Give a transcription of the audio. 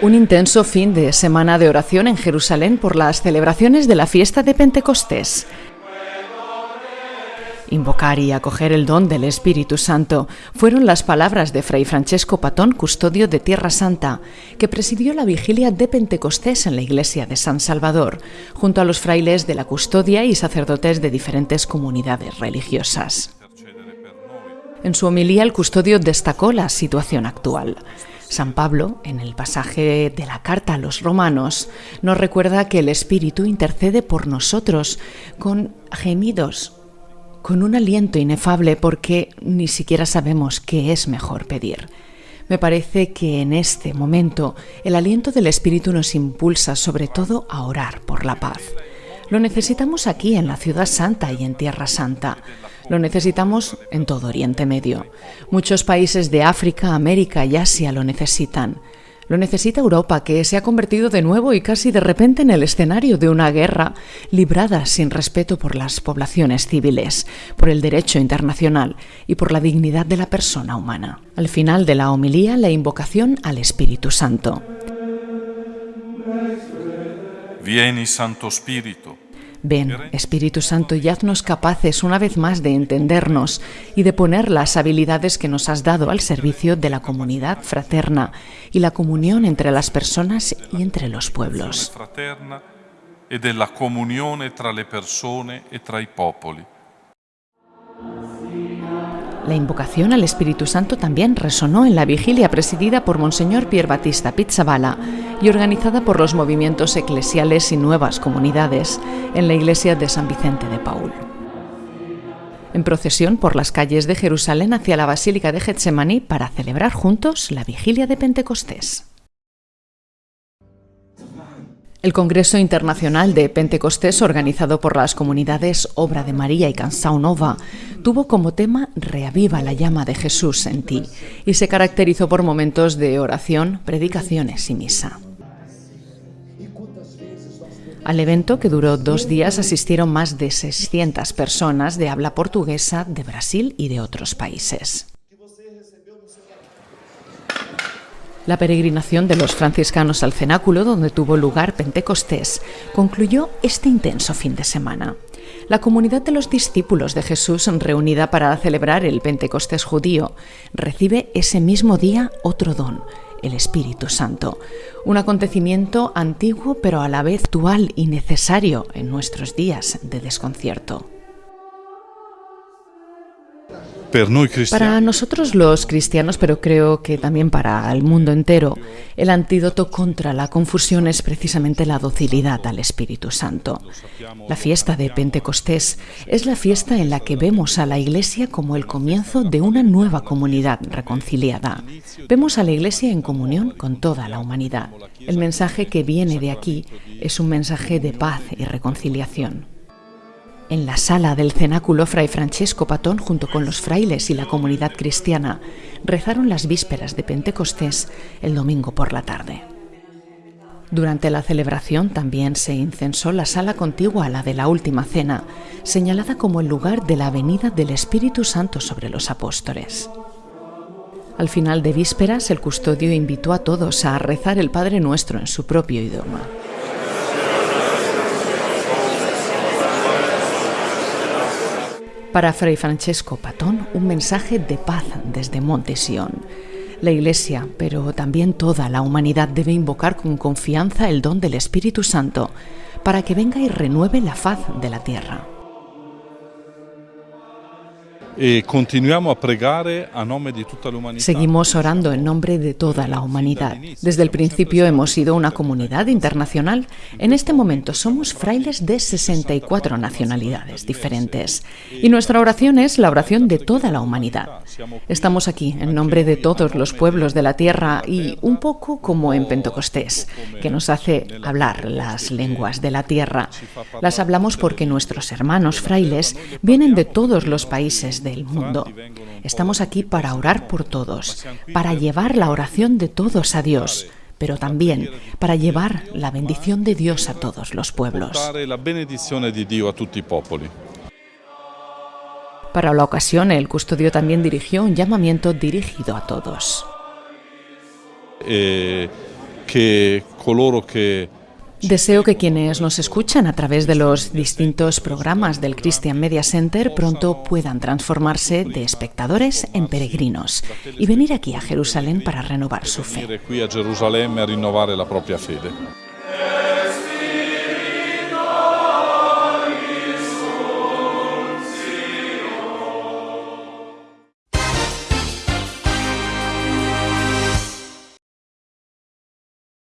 Un intenso fin de semana de oración en Jerusalén por las celebraciones de la fiesta de Pentecostés. Invocar y acoger el don del Espíritu Santo fueron las palabras de Fray Francesco Patón, custodio de Tierra Santa, que presidió la vigilia de Pentecostés en la iglesia de San Salvador, junto a los frailes de la custodia y sacerdotes de diferentes comunidades religiosas. En su homilía, el custodio destacó la situación actual. San Pablo, en el pasaje de la carta a los romanos, nos recuerda que el Espíritu intercede por nosotros con gemidos, con un aliento inefable porque ni siquiera sabemos qué es mejor pedir. Me parece que en este momento el aliento del Espíritu nos impulsa sobre todo a orar por la paz. Lo necesitamos aquí en la ciudad santa y en Tierra Santa. Lo necesitamos en todo Oriente Medio. Muchos países de África, América y Asia lo necesitan. Lo necesita Europa, que se ha convertido de nuevo y casi de repente en el escenario de una guerra librada sin respeto por las poblaciones civiles, por el derecho internacional y por la dignidad de la persona humana. Al final de la homilía, la invocación al Espíritu Santo. Vieni, Santo Espíritu. Ven, Espíritu Santo, y haznos capaces una vez más de entendernos y de poner las habilidades que nos has dado al servicio de la comunidad fraterna y la comunión entre las personas y entre los pueblos. fraterna e della comunione tra le persone e tra i popoli. La invocación al Espíritu Santo también resonó en la vigilia presidida por Monseñor Pier Battista Pizzabala y organizada por los movimientos eclesiales y nuevas comunidades en la iglesia de San Vicente de Paul. En procesión por las calles de Jerusalén hacia la Basílica de Getsemaní para celebrar juntos la vigilia de Pentecostés. El Congreso Internacional de Pentecostés, organizado por las comunidades Obra de María y Canção Nova, tuvo como tema Reaviva la llama de Jesús en ti y se caracterizó por momentos de oración, predicaciones y misa. Al evento, que duró dos días, asistieron más de 600 personas de habla portuguesa de Brasil y de otros países. La peregrinación de los franciscanos al cenáculo, donde tuvo lugar Pentecostés, concluyó este intenso fin de semana. La comunidad de los discípulos de Jesús, reunida para celebrar el Pentecostés judío, recibe ese mismo día otro don, el Espíritu Santo, un acontecimiento antiguo pero a la vez actual y necesario en nuestros días de desconcierto. Para nosotros los cristianos, pero creo que también para el mundo entero, el antídoto contra la confusión es precisamente la docilidad al Espíritu Santo. La fiesta de Pentecostés es la fiesta en la que vemos a la Iglesia como el comienzo de una nueva comunidad reconciliada. Vemos a la Iglesia en comunión con toda la humanidad. El mensaje que viene de aquí es un mensaje de paz y reconciliación. En la sala del cenáculo, Fray Francesco Patón, junto con los frailes y la comunidad cristiana, rezaron las vísperas de Pentecostés el domingo por la tarde. Durante la celebración también se incensó la sala contigua a la de la Última Cena, señalada como el lugar de la venida del Espíritu Santo sobre los apóstoles. Al final de vísperas, el custodio invitó a todos a rezar el Padre Nuestro en su propio idioma. Para Fray Francesco Patón, un mensaje de paz desde Monte Sion. La Iglesia, pero también toda la humanidad debe invocar con confianza el don del Espíritu Santo para que venga y renueve la faz de la tierra. E continuiamo a pregare a nome di tutta l'umanità. Seguimos orando en nombre de toda la humanidad. Desde el principio hemos sido una comunidad internacional. En este momento somos frailes de 64 nacionalidades diferentes. Y nuestra oración es la oración de toda la humanidad. Estamos aquí en nombre de todos los pueblos de la tierra y un poco como en Pentecostés, que nos hace hablar las lenguas de la tierra. Las hablamos porque nuestros hermanos frailes vienen de todos los países del mundo. Estamos aquí para orar por todos, para llevar la oración de todos a Dios, pero también para llevar la bendición de Dios a todos los pueblos. Para la ocasión, el custodio también dirigió un llamamiento dirigido a todos. E che coloro che Deseo que quienes nos escuchan a través de los distintos programas del Christian Media Center pronto puedan transformarse de espectadores en peregrinos y venir aquí a Jerusalén para renovar su fe.